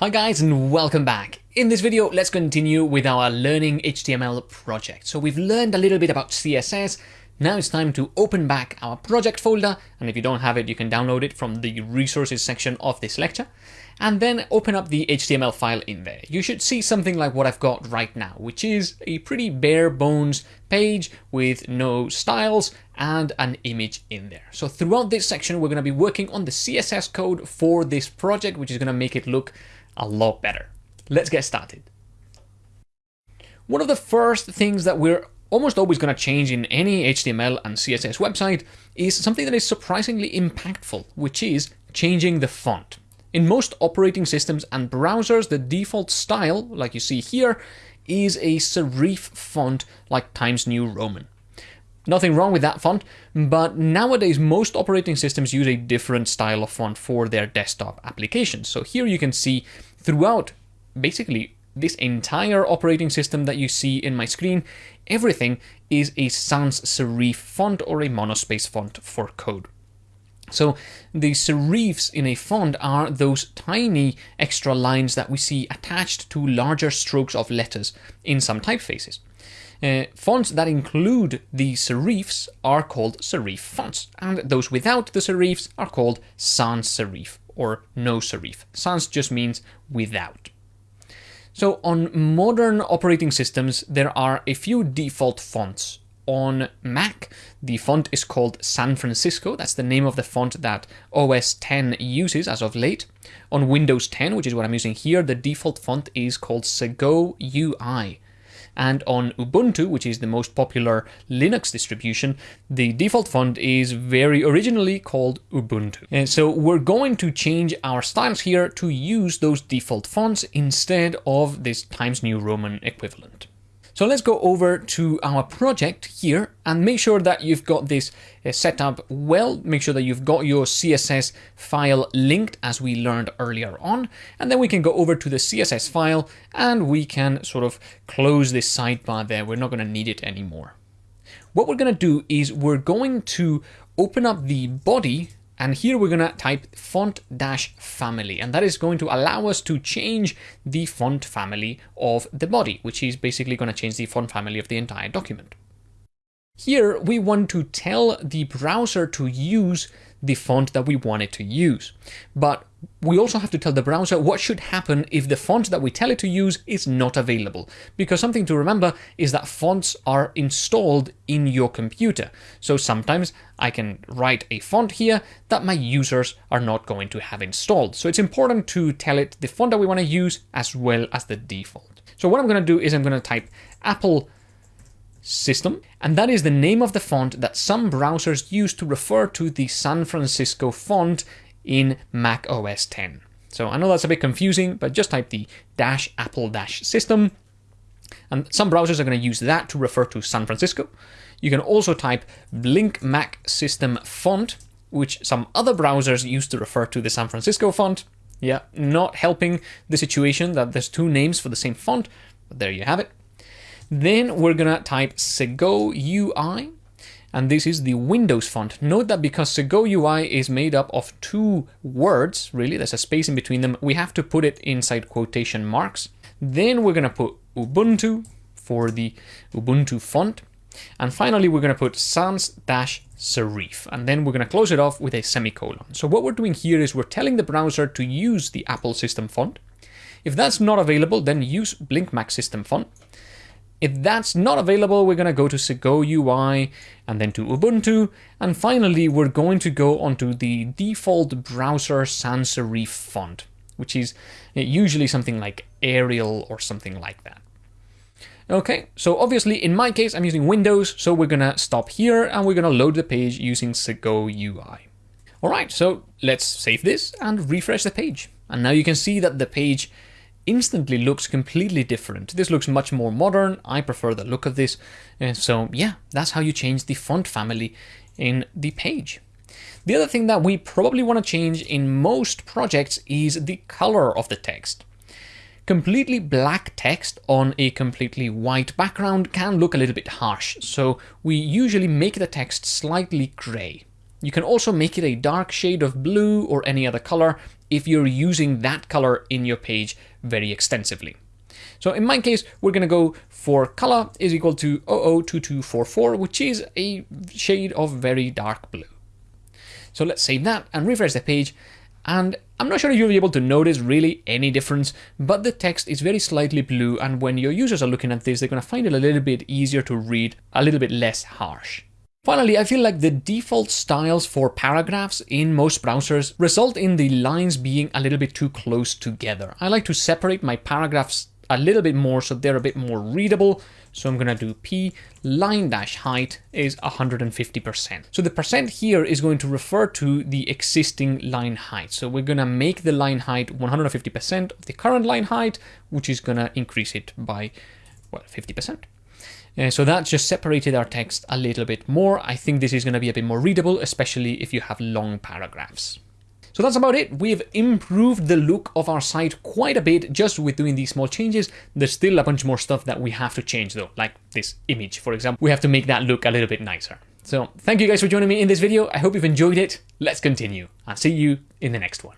Hi guys and welcome back. In this video, let's continue with our Learning HTML project. So we've learned a little bit about CSS. Now it's time to open back our project folder. And if you don't have it, you can download it from the resources section of this lecture. And then open up the HTML file in there. You should see something like what I've got right now, which is a pretty bare bones page with no styles and an image in there. So throughout this section, we're going to be working on the CSS code for this project, which is going to make it look a lot better. Let's get started. One of the first things that we're almost always going to change in any HTML and CSS website is something that is surprisingly impactful, which is changing the font. In most operating systems and browsers, the default style, like you see here, is a serif font like Times New Roman. Nothing wrong with that font, but nowadays most operating systems use a different style of font for their desktop applications. So here you can see throughout basically this entire operating system that you see in my screen, everything is a sans serif font or a monospace font for code. So the serifs in a font are those tiny extra lines that we see attached to larger strokes of letters in some typefaces. Uh, fonts that include the serifs are called serif fonts, and those without the serifs are called sans serif or no serif. Sans just means without. So on modern operating systems, there are a few default fonts. On Mac, the font is called San Francisco. That's the name of the font that OS 10 uses as of late. On Windows 10, which is what I'm using here, the default font is called Segoe UI. And on Ubuntu, which is the most popular Linux distribution, the default font is very originally called Ubuntu. And so we're going to change our styles here to use those default fonts instead of this Times New Roman equivalent. So let's go over to our project here and make sure that you've got this uh, set up well. Make sure that you've got your CSS file linked as we learned earlier on. And then we can go over to the CSS file and we can sort of close this sidebar there. We're not going to need it anymore. What we're going to do is we're going to open up the body and here we're going to type font dash family, and that is going to allow us to change the font family of the body, which is basically going to change the font family of the entire document. Here we want to tell the browser to use the font that we want it to use. But we also have to tell the browser what should happen if the font that we tell it to use is not available. Because something to remember is that fonts are installed in your computer. So sometimes I can write a font here that my users are not going to have installed. So it's important to tell it the font that we want to use as well as the default. So what I'm going to do is I'm going to type Apple system, and that is the name of the font that some browsers use to refer to the San Francisco font in Mac OS 10. So I know that's a bit confusing, but just type the dash apple dash system. And some browsers are going to use that to refer to San Francisco. You can also type Blink Mac System Font, which some other browsers use to refer to the San Francisco font. Yeah, not helping the situation that there's two names for the same font, but there you have it. Then we're gonna type Segoe UI, and this is the Windows font. Note that because Segoe UI is made up of two words, really, there's a space in between them, we have to put it inside quotation marks. Then we're gonna put Ubuntu for the Ubuntu font. And finally, we're going to put sans-serif, and then we're going to close it off with a semicolon. So what we're doing here is we're telling the browser to use the Apple system font. If that's not available, then use Blink Mac system font. If that's not available, we're going to go to Segoe UI and then to Ubuntu. And finally, we're going to go onto the default browser sans serif font, which is eh, usually something like Arial or something like that. Okay, so obviously in my case, I'm using Windows, so we're gonna stop here and we're gonna load the page using Segoe UI. All right, so let's save this and refresh the page. And now you can see that the page instantly looks completely different. This looks much more modern. I prefer the look of this. So yeah, that's how you change the font family in the page. The other thing that we probably want to change in most projects is the color of the text. Completely black text on a completely white background can look a little bit harsh, so we usually make the text slightly grey. You can also make it a dark shade of blue or any other color if you're using that color in your page very extensively. So in my case, we're going to go for color is equal to 002244, which is a shade of very dark blue. So let's save that and refresh the page. And I'm not sure you'll be able to notice really any difference, but the text is very slightly blue. And when your users are looking at this, they're going to find it a little bit easier to read, a little bit less harsh. Finally, I feel like the default styles for paragraphs in most browsers result in the lines being a little bit too close together. I like to separate my paragraphs a little bit more so they're a bit more readable. So I'm going to do p line dash height is 150%. So the percent here is going to refer to the existing line height. So we're going to make the line height 150% of the current line height, which is going to increase it by, well, 50%. Uh, so that just separated our text a little bit more. I think this is going to be a bit more readable, especially if you have long paragraphs. So that's about it. We've improved the look of our site quite a bit just with doing these small changes. There's still a bunch more stuff that we have to change though, like this image, for example. We have to make that look a little bit nicer. So thank you guys for joining me in this video. I hope you've enjoyed it. Let's continue. I'll see you in the next one.